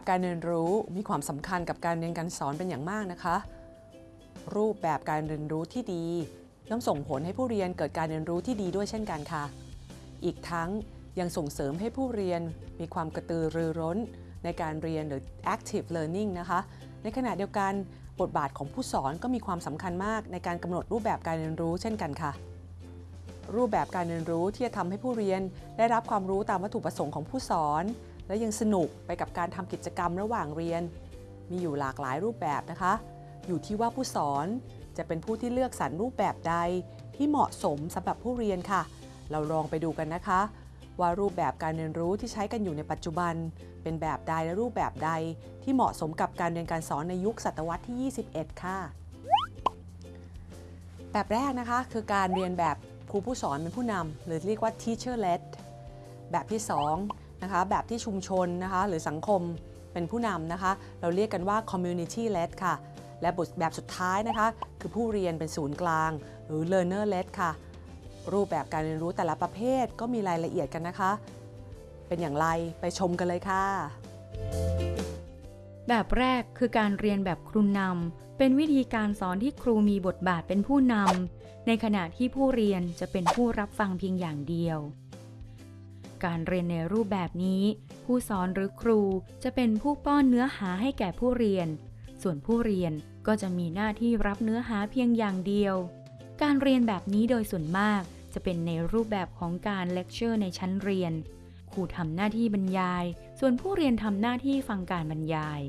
แบบการเรียนรู้มีความสำคัญกับการเรียนการสอนเป็นอย่างมากนะคะ รูปแบบการเรียนรู้ที่ดีย่อมส่งผลให้ผู้เรียนเกิดการเรียนรู้ที่ดีด้วยเช่นกันค่ะ อีกทั้งยังส่งเสริมให้ผู้เรียนมีความกระตือรือร้นในการเรียนหรือ active learning นะคะ ในขณะเดียวกันบทบาทของผู้สอนก็มีความสำคัญมากในการกำหนดรูปแบบการเรียนรู้เช่นกันค่ะ รูปแบบการเรียนรู้ที่จะทำให้ผู้เรียนได้รับความรู้ตามวัตถุประสงค์ของผู้สอน และยังสนุกไปกับการทำกิจกรรมระหว่างเรียน มีอยู่หลากหลายรูปแบบนะคะ อยู่ที่ว่าผู้สอนจะเป็นผู้ที่เลือกสรรรูปแบบใดที่เหมาะสมสำหรับผู้เรียนค่ะ เราลองไปดูกันนะคะ ว่ารูปแบบการเรียนรู้ที่ใช้กันอยู่ในปัจจุบัน เป็นแบบใดและรูปแบบใด ที่เหมาะสมกับการเรียนการสอนในยุคศตวรรษที่ 21 ค่ะ แบบแรกนะคะคือการเรียนแบบครูผู้สอนเป็นผู้นำหรือเรียกว่า teacher led แบบที่ 2 นะคะแบบที่ชุมชนนะคะหรือสังคมเป็นผู้นำนะคะ เราเรียกกันว่า community led ค่ะ และบทแบบสุดท้ายนะคะ คือผู้เรียนเป็นศูนย์กลาง หรือ learner led ค่ะ รูปแบบการเรียนรู้แต่ละประเภทก็มีรายละเอียดกันนะคะ เป็นอย่างไรไปชมกันเลยค่ะ แบบแรกคือการเรียนแบบครูนำเป็นวิธีการสอนที่ครูมีบทบาทเป็นผู้นำในขณะที่ผู้เรียนจะเป็นผู้รับฟังเพียงอย่างเดียว การเรียนในรูปแบบนี้ ผู้สอนหรือครูจะเป็นผู้ป้อนเนื้อหาให้แก่ผู้เรียน ส่วนผู้เรียนก็จะมีหน้าที่รับเนื้อหาเพียงอย่างเดียว การเรียนแบบนี้โดยส่วนมากจะเป็นในรูปแบบของการเลคเชอร์ในชั้นเรียน ครูทำหน้าที่บรรยาย ส่วนผู้เรียนทำหน้าที่ฟังการบรรยาย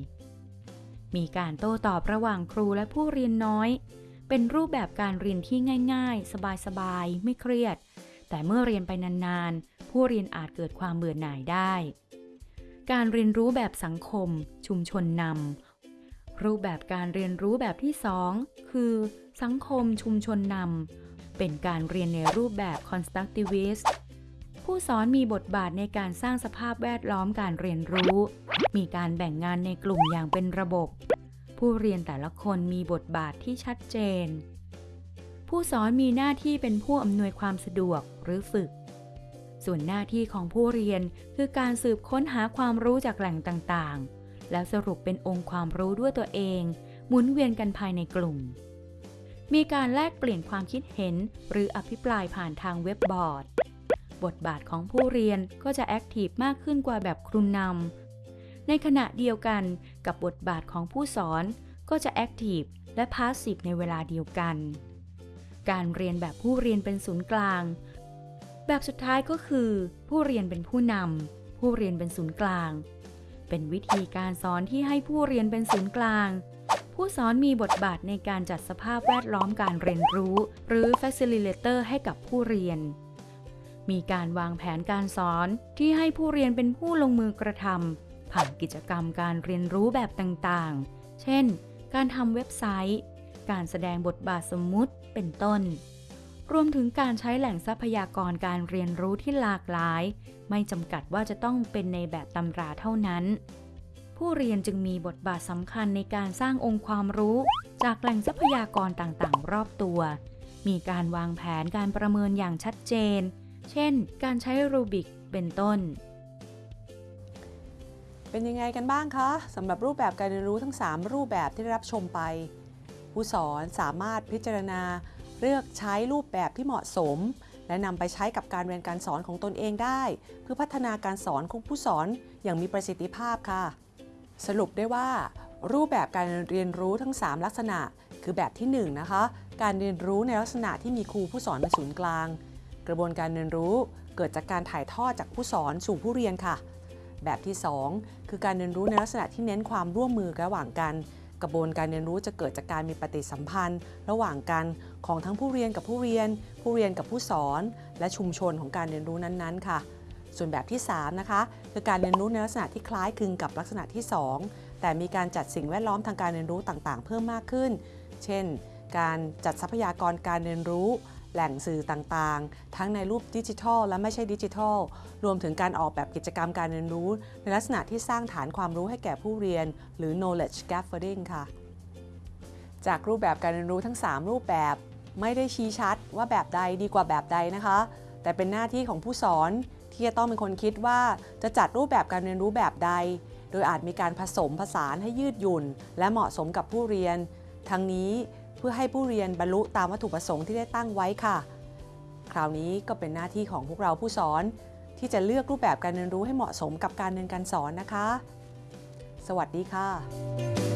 มีการโต้ตอบระหว่างครูและผู้เรียนน้อย เป็นรูปแบบการเรียนที่ง่าย ๆ สบายๆ ไม่เครียด แต่เมื่อเรียนไปนานๆ ผู้เรียนอาจเกิดความเบื่อหน่ายได้ การเรียนรู้แบบสังคม ชุมชนนำรูปแบบการเรียนรู้แบบที่ 2 คือ สังคมชุมชนนำเป็นการเรียนในรูปแบบ constructivist ผู้สอนมีบทบาทในการสร้างสภาพแวดล้อมการเรียนรู้ มีการแบ่งงานในกลุ่มอย่างเป็นระบบ ผู้เรียนแต่ละคนมีบทบาทที่ชัดเจน ผู้สอนมีหน้าที่เป็นผู้อำนวยความสะดวกหรือฝึก ส่วนหน้าที่ของผู้เรียนคือการสืบค้นหาความรู้จากแหล่งต่างๆ แล้วสรุปเป็นองค์ความรู้ด้วยตัวเอง หมุนเวียนกันภายในกลุ่ม มีการแลกเปลี่ยนความคิดเห็น หรืออภิปรายผ่านทางเว็บบอร์ด บทบาทของผู้เรียนก็จะ active มากขึ้นกว่าแบบครูนำ ในขณะเดียวกันกับบทบาทของผู้สอนก็จะ active และ passive ในเวลาเดียวกัน การเรียนแบบผู้เรียนเป็นศูนย์กลาง แบบสุดท้ายก็คือ ผู้เรียนเป็นผู้นำผู้เรียนเป็นศูนย์กลาง เป็นวิธีการสอนที่ให้ผู้เรียนเป็นศูนย์กลาง ผู้สอนมีบทบาทในการจัดสภาพแวดล้อมการเรียนรู้ หรือ facilitator ให้กับผู้เรียน มีการวางแผนการสอนที่ให้ผู้เรียนเป็นผู้ลงมือกระทำผ่านกิจกรรมการเรียนรู้แบบต่างๆ เช่น การทำเว็บไซต์ การแสดงบทบาทสมมุติ เป็นต้น รวมถึงการใช้แหล่งทรัพยากรการเรียนรู้ที่หลากหลาย ไม่จำกัดว่าจะต้องเป็นในแบบตำราเท่านั้น ผู้เรียนจึงมีบทบาทสำคัญในการสร้างองค์ความรู้ จากแหล่งทรัพยากรต่างๆ รอบตัว มีการวางแผนการประเมินอย่างชัดเจน เช่น การใช้รูบิกเป็นต้นเป็นยังไงกันบ้างคะสำหรับรูปแบบการเรียนรู้ทั้ง 3 รูปแบบที่ได้รับชมไป ผู้สอนสามารถพิจารณา เลือกใช้รูปแบบที่เหมาะสม และนำไปใช้กับการเรียนการสอนของตนเองได้ เพื่อพัฒนาการสอนของผู้สอนอย่างมีประสิทธิภาพค่ะ สรุปได้ว่า รูปแบบการเรียนรู้ทั้ง 3 ลักษณะ คือแบบที่1นนะคะการเรียนรู้ในลักษณะที่มีครูผู้สอนเป็นศูนย์กลาง กระบวนการเรียนรู้เกิดจากการถ่ายทอดจากผู้สอนสู่ผู้เรียนค่ะ แบบที่ 2 คือการเรียนรู้ในลักษณะที่เน้นความร่วมมือระหว่างกัน กระบวนการเรียนรู้จะเกิดจากการมีปฏิสัมพันธ์ ระหว่างกันของทั้งผู้เรียนกับผู้เรียน ผู้เรียนกับผู้สอน และชุมชนของการเรียนรู้นั้นๆ ค่ะ ส่วนแบบที่ 3 นะคะคือการเรียนรู้ในลักษณะที่คล้ายคลึงกับลักษณะที่ 2 แต่มีการจัดสิ่งแวดล้อมทางการเรียนรู้ต่างๆ เพิ่มมากขึ้น เช่น การจัดทรัพยากรการเรียนรู้ แหล่งสื่อต่างๆ ทั้งในรูปดิจิทัล และไม่ใช่ดิจิทัล รวมถึงการออกแบบกิจกรรมการเรียนรู้ ในลักษณะที่สร้างฐานความรู้ให้แก่ผู้เรียน หรือ knowledge scaffolding ค่ะ จากรูปแบบการเรียนรู้ทั้ง 3 รูปแบบไม่ได้ชี้ชัดว่าแบบใดดีกว่าแบบใดนะคะ แต่เป็นหน้าที่ของผู้สอนที่จะต้องเป็นคนคิดว่าจะจัดรูปแบบการเรียนรู้แบบใด โดยอาจมีการผสมผสานให้ยืดหยุ่น และเหมาะสมกับผู้เรียน ทั้งนี้ พื่อให้ผู้เรียนบรรลุตามวัตถุประสงค์ที่ได้ตั้งไว้ค่ะ คราวนี้ก็เป็นหน้าที่ของพวกเราผู้สอน ที่จะเลือกรูปแบบการเรียนรู้ให้เหมาะสมกับการเรียนการสอนนะคะ สวัสดีค่ะ